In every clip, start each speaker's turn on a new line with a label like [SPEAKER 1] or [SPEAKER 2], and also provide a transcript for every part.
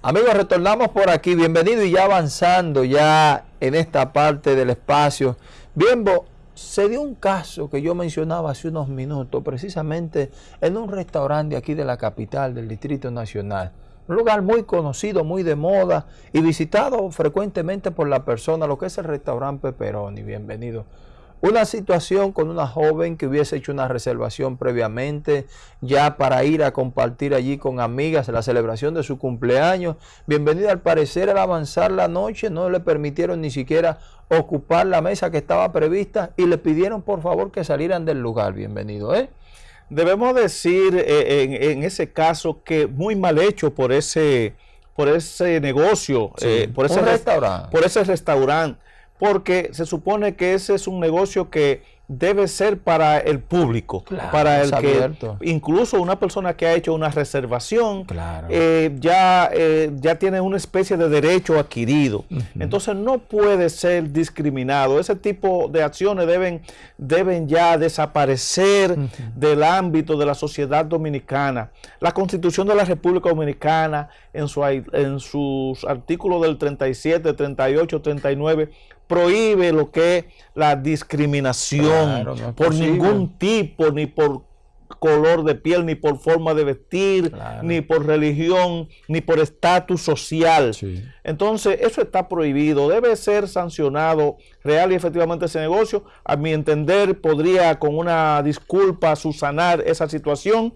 [SPEAKER 1] Amigos, retornamos por aquí. Bienvenido y ya avanzando ya en esta parte del espacio. Bien, se dio un caso que yo mencionaba hace unos minutos, precisamente en un restaurante aquí de la capital del Distrito Nacional. Un lugar muy conocido, muy de moda y visitado frecuentemente por la persona, lo que es el restaurante Peperoni. Bienvenido. Una situación con una joven que hubiese hecho una reservación previamente ya para ir a compartir allí con amigas la celebración de su cumpleaños. Bienvenida al parecer al avanzar la noche no le permitieron ni siquiera ocupar la mesa que estaba prevista y le pidieron por favor que salieran del lugar. Bienvenido, ¿eh?
[SPEAKER 2] Debemos decir eh, en, ese caso que muy mal hecho por ese, por ese negocio, eh, por, ese restaurante. por ese restaurante porque se supone que ese es un negocio que debe ser para el público, para el que incluso una persona que ha hecho una reservación eh, ya, eh, ya tiene una especie de derecho adquirido. Entonces no puede ser discriminado. Ese tipo de acciones deben, deben ya desaparecer del ámbito de la sociedad dominicana. La Constitución de la República Dominicana en, su, en sus artículos del 37, 38, 39 prohíbe lo que es la discriminación por ningún tipo, ni por color de piel, ni por forma de vestir, ni por religión, ni por estatus social. Entonces, eso está prohibido, debe ser sancionado real y efectivamente ese negocio. A mi entender, podría con una disculpa susanar esa situación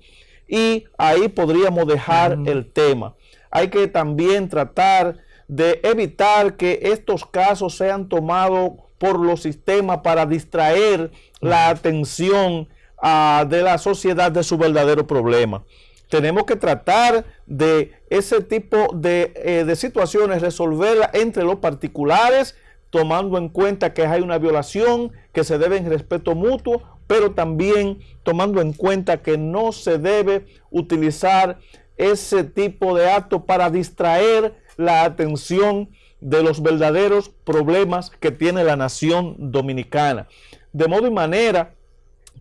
[SPEAKER 2] y ahí podríamos dejar el tema. Hay que también tratar de evitar que estos casos sean tomados por los sistemas para distraer la atención ah, de la sociedad de su verdadero problema. Tenemos que tratar de ese tipo de, eh, de situaciones, resolverlas entre los particulares, tomando en cuenta que hay una violación, que se debe en respeto mutuo, pero también tomando en cuenta que no se debe utilizar ese tipo de acto para distraer la atención de los verdaderos problemas que tiene la nación dominicana. De modo y manera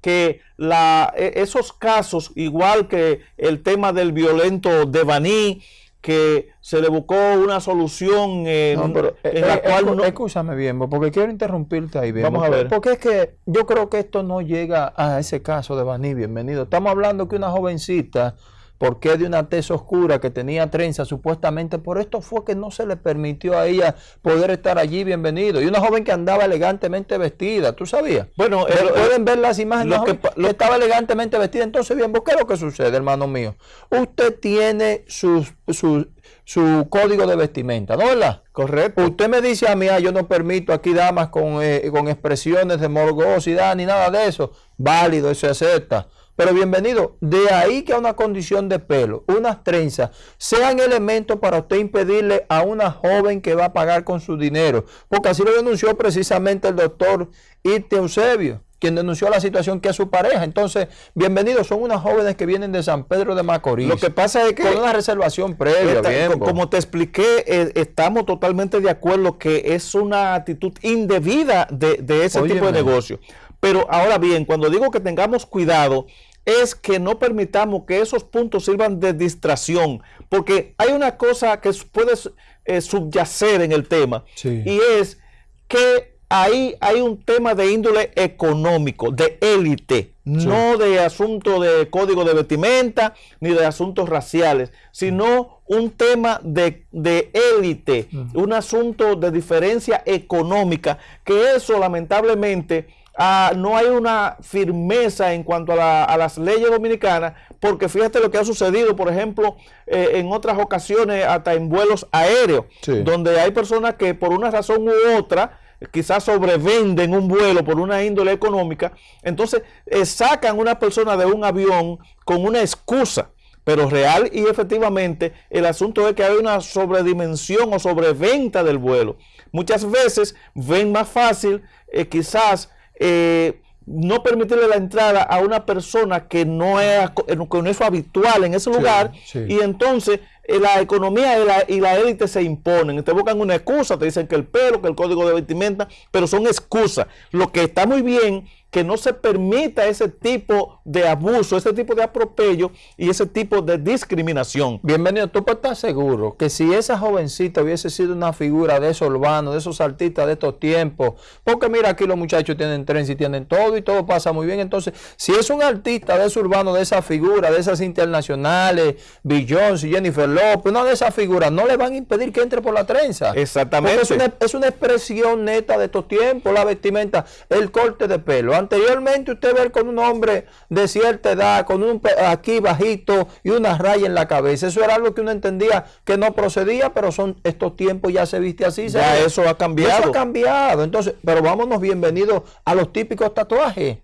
[SPEAKER 2] que la, e, esos casos, igual que el tema del violento de Baní, que se le buscó una solución en,
[SPEAKER 1] la eh, cual... no... Escúchame bien, porque quiero interrumpirte ahí. Bien,
[SPEAKER 2] Vamos a ver.
[SPEAKER 1] Porque es que yo creo que esto no llega a ese caso de Baní, bienvenido. Estamos hablando que una jovencita ¿Por qué de una tez oscura que tenía trenza supuestamente? Por esto fue que no se le permitió a ella poder estar allí bienvenido. Y una joven que andaba elegantemente vestida, ¿tú sabías? Bueno, pueden ver las imágenes. Lo que, estaba elegantemente vestida. Entonces, bien, ¿qué es lo que sucede, hermano mío? Usted tiene su, su código de vestimenta, ¿no verdad?
[SPEAKER 2] Correcto.
[SPEAKER 1] Usted me dice a mí, ah, yo no permito aquí damas con, eh, con expresiones de morgosidad ni nada de eso. Válido, se acepta. Pero bienvenido, de ahí que a una condición de pelo, unas trenzas, sean elementos para usted impedirle a una joven que va a pagar con su dinero. Porque así lo denunció precisamente el doctor Irte Eusebio, quien denunció la situación que es su pareja. Entonces, bienvenidos, son unas jóvenes que vienen de San Pedro de Macorís.
[SPEAKER 2] Lo que pasa es que...
[SPEAKER 1] Con una reservación previa.
[SPEAKER 2] como te expliqué, eh, estamos totalmente de acuerdo que es una actitud indebida de, ese tipo de negocio. Pero ahora bien, cuando digo que tengamos cuidado, es que no permitamos que esos puntos sirvan de distracción, porque hay una cosa que puede eh, subyacer en el tema, y es que ahí hay un tema de índole económico, de élite, no de asunto de código de vestimenta, ni de asuntos raciales, sino un tema de, élite, un asunto de diferencia económica, que eso lamentablemente Ah, no hay una firmeza en cuanto a, las leyes dominicanas, porque fíjate lo que ha sucedido, por ejemplo, eh, en otras ocasiones, hasta en vuelos aéreos, donde hay personas que por una razón u otra, quizás sobrevenden un vuelo por una índole económica, entonces eh, sacan una persona de un avión con una excusa, pero real y efectivamente el asunto es que hay una sobredimensión o sobreventa del vuelo. Muchas veces ven más fácil eh, quizás eh, no permitirle la entrada a una persona que no es, que no es habitual en ese lugar y entonces eh, la economía y la, élite se imponen, te buscan una excusa, te dicen que el pelo, que el código de vestimenta, pero son excusas. Lo que está muy bien que no se permita ese tipo de abuso, ese tipo de atropello y ese tipo de discriminación.
[SPEAKER 1] Bienvenido, tú puedes estar seguro que si esa jovencita hubiese sido una figura de esos urbanos, de esos artistas de estos tiempos, porque mira aquí los muchachos tienen tren y tienen todo y todo pasa muy bien, entonces si es un artista de esos urbanos, de esa figura, de esas internacionales, Beyoncé, Jennifer Lopez, una de esas figuras, no le van a impedir que entre por la trenza.
[SPEAKER 2] Exactamente.
[SPEAKER 1] Es una, es una expresión neta de estos tiempos, la vestimenta, el corte de pelo anteriormente usted ve con un hombre de cierta edad, con un aquí bajito y una raya en la cabeza. Eso era algo que uno entendía que no procedía, pero son estos tiempos ya se viste así.
[SPEAKER 2] Ya eso ha cambiado.
[SPEAKER 1] Eso ha cambiado. Entonces, pero vámonos bienvenidos a los típicos tatuajes.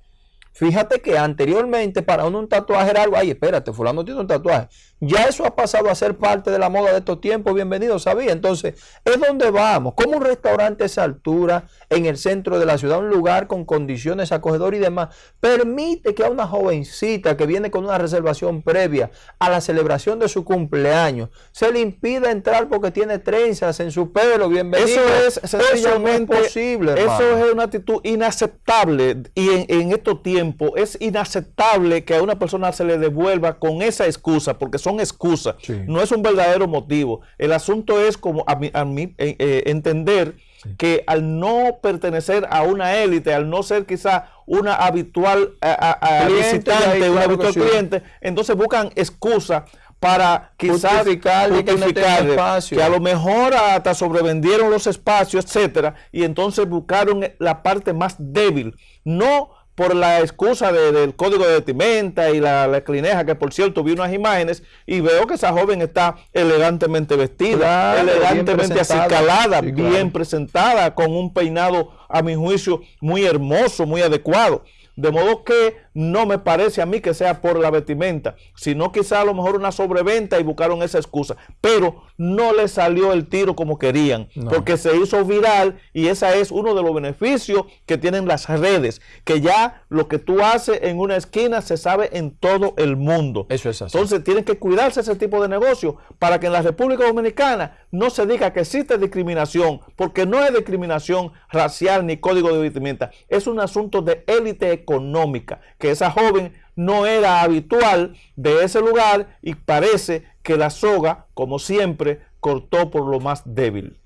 [SPEAKER 1] Fíjate que anteriormente para uno un tatuaje era algo, ay, espérate, fulano tiene un tatuaje. Ya eso ha pasado a ser parte de la moda de estos tiempos, bienvenido, sabía. Entonces, es donde vamos, como un restaurante a esa altura, en el centro de la ciudad, un lugar con condiciones acogedoras y demás, permite que a una jovencita que viene con una reservación previa a la celebración de su cumpleaños, se le impida entrar porque tiene trenzas en su pelo, bienvenido.
[SPEAKER 2] Eso es sencillamente posible. Eso es una actitud inaceptable y en, estos tiempos es inaceptable que a una persona se le devuelva con esa excusa, porque son excusas, no es un verdadero motivo. El asunto es como a mí, a mí eh, eh, entender que al no pertenecer a una élite, al no ser quizá una habitual visitante, un habitual cliente, entonces buscan excusas para quizás justificar, que a lo mejor hasta sobrevendieron los espacios, etcétera, y entonces buscaron la parte más débil, no por la excusa del código de vestimenta y la, la, clineja, que por cierto vi unas imágenes y veo que esa joven está elegantemente vestida, elegantemente acicalada, bien presentada, con un peinado a mi juicio muy hermoso, muy adecuado. De modo que no me parece a mí que sea por la vestimenta, sino quizá a lo mejor una sobreventa y buscaron esa excusa. Pero no le salió el tiro como querían, porque se hizo viral y ese es uno de los beneficios que tienen las redes, que ya lo que tú haces en una esquina se sabe en todo el mundo.
[SPEAKER 1] Eso es así.
[SPEAKER 2] Entonces tienen que cuidarse ese tipo de negocio para que en la República Dominicana no se diga que existe discriminación, porque no es discriminación racial ni código de vestimenta, es un asunto de élite económica, que esa joven no era habitual de ese lugar y parece que la soga, como siempre, cortó por lo más débil.